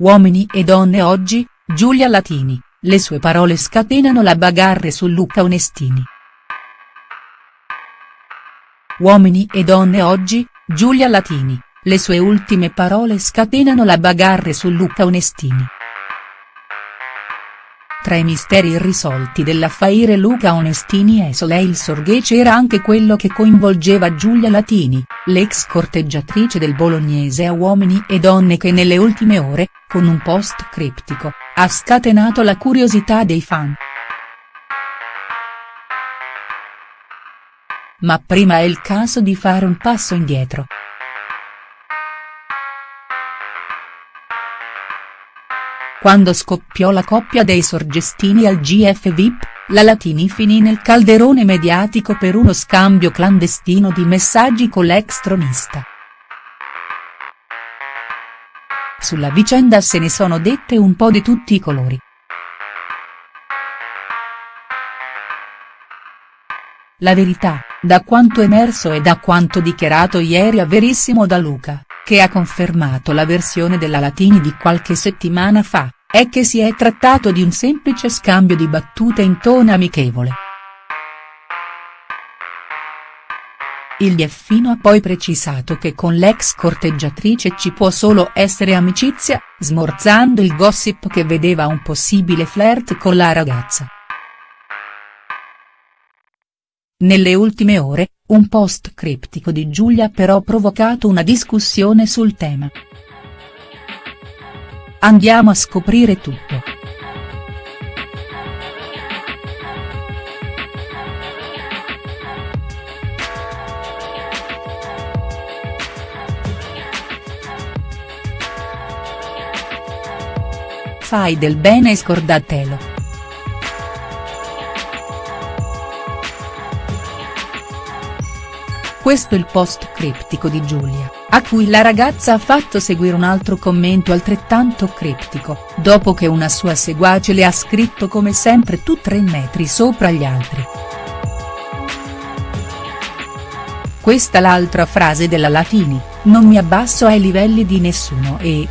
Uomini e donne oggi, Giulia Latini, le sue parole scatenano la bagarre su Luca Onestini. Uomini e donne oggi, Giulia Latini, le sue ultime parole scatenano la bagarre su Luca Onestini. Tra i misteri irrisolti dell'affaire Luca Onestini e Soleil Sorghe c'era anche quello che coinvolgeva Giulia Latini, l'ex corteggiatrice del bolognese a uomini e donne che nelle ultime ore, con un post criptico, ha scatenato la curiosità dei fan. Ma prima è il caso di fare un passo indietro. Quando scoppiò la coppia dei Sorgestini al GF VIP, la Latini finì nel calderone mediatico per uno scambio clandestino di messaggi con l'ex tronista. Sulla vicenda se ne sono dette un po' di tutti i colori. La verità, da quanto emerso e da quanto dichiarato ieri a Verissimo da Luca, che ha confermato la versione della Latini di qualche settimana fa, è che si è trattato di un semplice scambio di battute in tono amichevole. Il Dieffino ha poi precisato che con l'ex corteggiatrice ci può solo essere amicizia, smorzando il gossip che vedeva un possibile flirt con la ragazza. Nelle ultime ore, un post criptico di Giulia ha però provocato una discussione sul tema. Andiamo a scoprire tutto. Fai del bene e scordatelo. Questo il post criptico di Giulia, a cui la ragazza ha fatto seguire un altro commento altrettanto criptico, dopo che una sua seguace le ha scritto come sempre tu tre metri sopra gli altri. Questa l'altra frase della Latini, non mi abbasso ai livelli di nessuno e.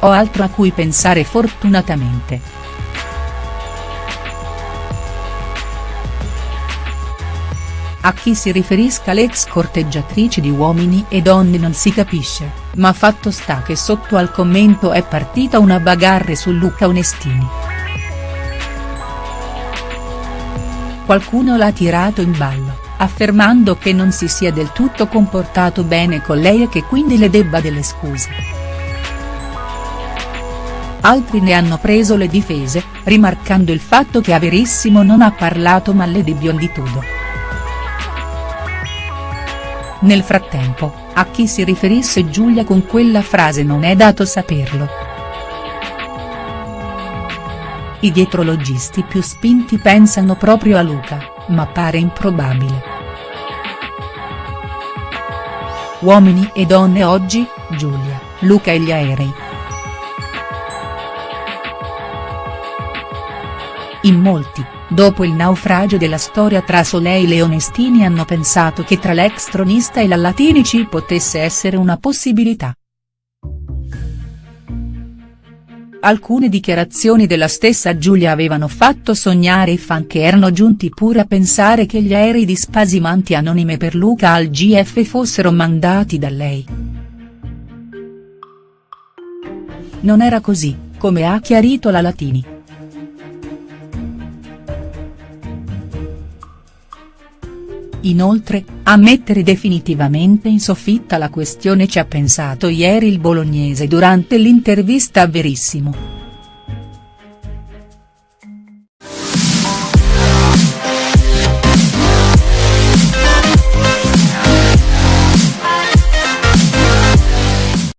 Ho altro a cui pensare fortunatamente. A chi si riferisca l'ex corteggiatrice di Uomini e Donne non si capisce, ma fatto sta che sotto al commento è partita una bagarre su Luca Onestini. Qualcuno l'ha tirato in ballo, affermando che non si sia del tutto comportato bene con lei e che quindi le debba delle scuse. Altri ne hanno preso le difese, rimarcando il fatto che a Verissimo non ha parlato male di Bionditudo. Nel frattempo, a chi si riferisse Giulia con quella frase non è dato saperlo. I dietrologisti più spinti pensano proprio a Luca, ma pare improbabile. Uomini e donne oggi, Giulia, Luca e gli aerei. In molti, dopo il naufragio della storia tra Soleil e Onestini hanno pensato che tra l'ex tronista e la Latini ci potesse essere una possibilità. Alcune dichiarazioni della stessa Giulia avevano fatto sognare i fan che erano giunti pure a pensare che gli aerei di spasimanti anonime per Luca al GF fossero mandati da lei. Non era così, come ha chiarito la Latini. Inoltre, a mettere definitivamente in soffitta la questione ci ha pensato ieri il bolognese durante l'intervista a Verissimo.